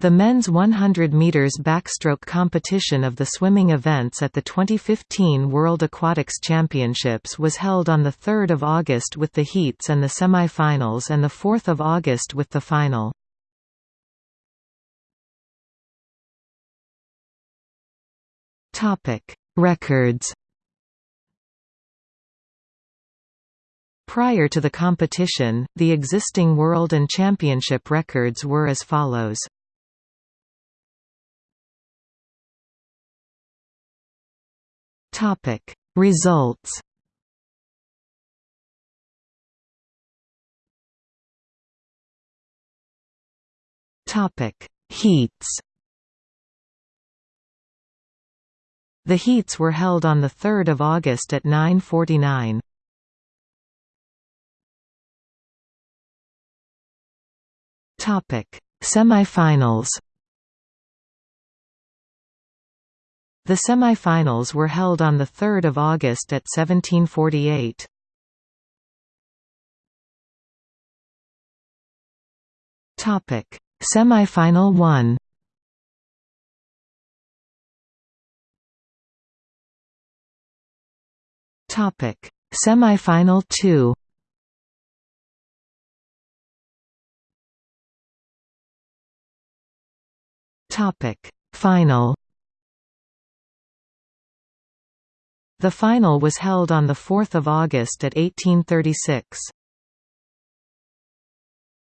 The men's 100 meters backstroke competition of the swimming events at the 2015 World Aquatics Championships was held on the 3rd of August with the heats and the semi-finals and the 4th of August with the final. Topic: Records. Prior to the competition, the existing world and championship records were as follows. Topic. Results Topic. Heats The heats were held on 3 August at 9.49. Semi-finals The semi-finals were held on 3 August at 1748. Topic: Semi-final 1. Topic: Semi-final 2. Topic: Final The final was held on 4 August at 1836.